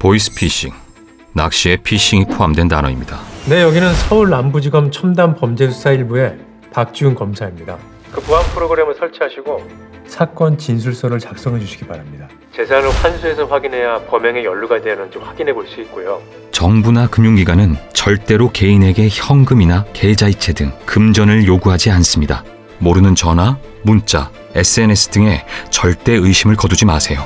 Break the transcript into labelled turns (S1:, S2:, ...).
S1: 보이스피싱, 낚시에 피싱이 포함된 단어입니다.
S2: 네, 여기는 서울 남부지검 첨단 범죄수사 1부의 박지훈 검사입니다. 그 보안 프로그램을 설치하시고 사건 진술서를 작성해 주시기 바랍니다. 재산을 환수해서 확인해야 범행에 연루가 되는지 확인해 볼 수 있고요.
S1: 정부나 금융기관은 절대로 개인에게 현금이나 계좌이체 등 금전을 요구하지 않습니다. 모르는 전화, 문자, SNS 등에 절대 의심을 거두지 마세요.